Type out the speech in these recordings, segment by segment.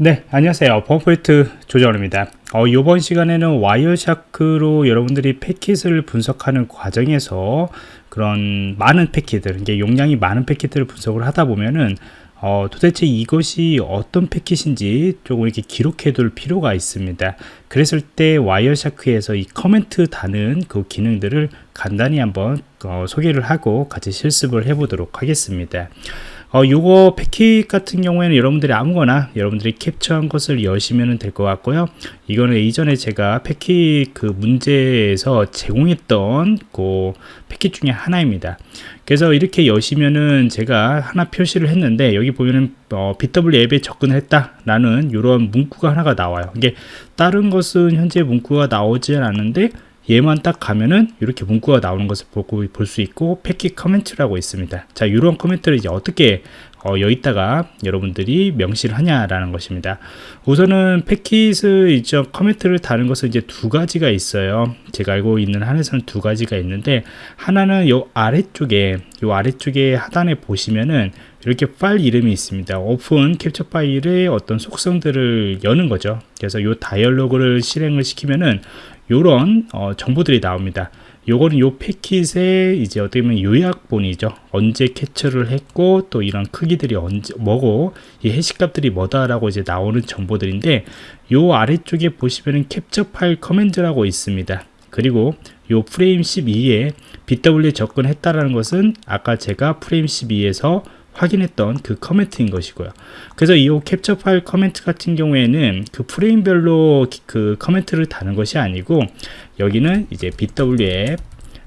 네 안녕하세요. 범포인트 조정원입니다. 어, 이번 시간에는 와이어샤크로 여러분들이 패킷을 분석하는 과정에서 그런 많은 패킷들 용량이 많은 패킷들을 분석을 하다 보면은 어, 도대체 이것이 어떤 패킷인지 조금 이렇게 기록해 둘 필요가 있습니다. 그랬을 때 와이어샤크에서 이 코멘트 다는 그 기능들을 간단히 한번 어, 소개를 하고 같이 실습을 해 보도록 하겠습니다 어, 요거 패킷 같은 경우에는 여러분들이 아무거나 여러분들이 캡처한 것을 여시면 될 것 같고요. 이거는 이전에 제가 패킷 그 문제에서 제공했던 그 패킷 중에 하나입니다. 그래서 이렇게 여시면은 제가 하나 표시를 했는데 여기 보면은 어, BW 앱에 접근했다 라는 이런 문구가 하나가 나와요. 이게 다른 것은 현재 문구가 나오지 않았는데 얘만 딱 가면은 이렇게 문구가 나오는 것을 보고 볼 수 있고 패킷 커멘트라고 있습니다. 자 이런 커멘트를 이제 어떻게 어, 여기다가 여러분들이 명시를 하냐라는 것입니다. 우선은 패킷을 이제 코멘트를 다는 것은 이제 두 가지가 있어요. 제가 알고 있는 한에서는 두 가지가 있는데 하나는 요 아래쪽에 요 아래쪽에 하단에 보시면은 이렇게 파일 이름이 있습니다. 오픈 캡처 파일의 어떤 속성들을 여는 거죠. 그래서 요 다이얼로그를 실행을 시키면은 요런 어, 정보들이 나옵니다 요거는 요 패킷의 이제 어떻게 보면 요약본이죠. 언제 캡처를 했고 또 이런 크기들이 언제 뭐고 이 해시값들이 뭐다라고 이제 나오는 정보들인데 요 아래쪽에 보시면은 캡처 파일 comment라고 있습니다. 그리고 요 프레임 12에 BW에 접근했다라는 것은 아까 제가 프레임 12에서 확인했던 그 comment인 것이고요. 그래서 이 캡처 파일 커멘트 같은 경우에는 그 프레임별로 그 comment를 다는 것이 아니고 여기는 이제 BW에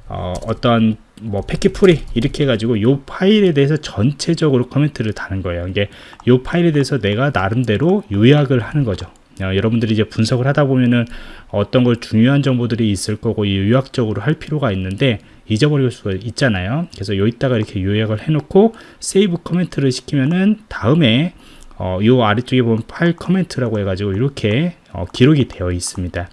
어, 어떤 뭐 패킷 풀이 이렇게 해가지고 이 파일에 대해서 전체적으로 comment를 다는 거예요. 이게 이 파일에 대해서 내가 나름대로 요약을 하는 거죠 어, 여러분들이 이제 분석을 하다 보면은 어떤 걸 중요한 정보들이 있을 거고 요약적으로 할 필요가 있는데 잊어버릴 수가 있잖아요. 그래서 여기다가 이렇게 요약을 해놓고 save comment를 시키면은 다음에 어, 요 아래쪽에 보면 파일 comment라고 해가지고 이렇게 어, 기록이 되어 있습니다.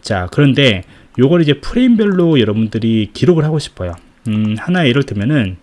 자 그런데 요걸 이제 프레임별로 여러분들이 기록을 하고 싶어요. 음, 하나 예를 들면은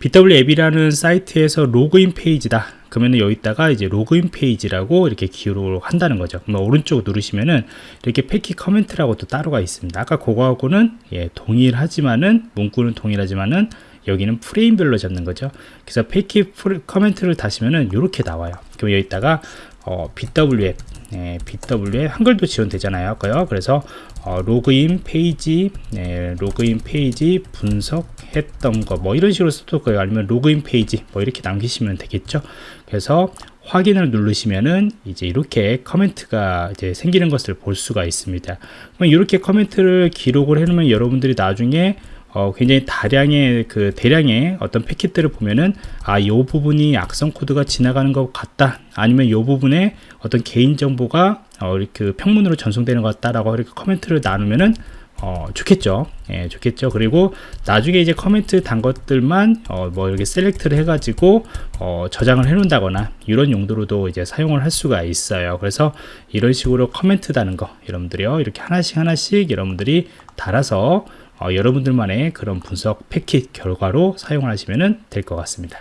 bWAPP이라는 사이트에서 로그인 페이지다 그러면 여기다가 이제 로그인 페이지라고 이렇게 기록을 한다는 거죠. 오른쪽 누르시면은 이렇게 패킷 comment라고 또 따로가 있습니다. 아까 그거하고는 예, 동일하지만은 문구는 동일하지만은 여기는 프레임별로 잡는 거죠. 그래서 패킷 comment를 다시면은 이렇게 나와요. 그럼 여기다가 어, BWF 예, BWF 한글도 지원되잖아요. 아까요. 그래서 어, 로그인 페이지 예, 로그인 페이지 분석했던 거 뭐 이런 식으로 써도 거예요. 아니면 로그인 페이지 뭐 이렇게 남기시면 되겠죠. 그래서 확인을 누르시면은 이제 이렇게 comment가 이제 생기는 것을 볼 수가 있습니다. 그럼 이렇게 comment를 기록을 해놓으면 여러분들이 나중에 어, 굉장히 다량의 그 대량의 어떤 패킷들을 보면은 아이 부분이 악성 코드가 지나가는 것 같다 아니면 이 부분에 어떤 개인 정보가 어, 이렇게 그 평문으로 전송되는 것 같다라고 이렇게 comment를 나누면은 어, 좋겠죠. 예, 좋겠죠. 그리고 나중에 이제 커멘트 단 것들만 어, 뭐 이렇게 select를 해가지고 어, 저장을 해놓는다거나 이런 용도로도 이제 사용을 할 수가 있어요. 그래서 이런 식으로 커멘트 다는 거 여러분들이요 이렇게 하나씩 하나씩 여러분들이 달아서 어, 여러분들만의 그런 분석 패킷 결과로 사용을 하시면 될 것 같습니다.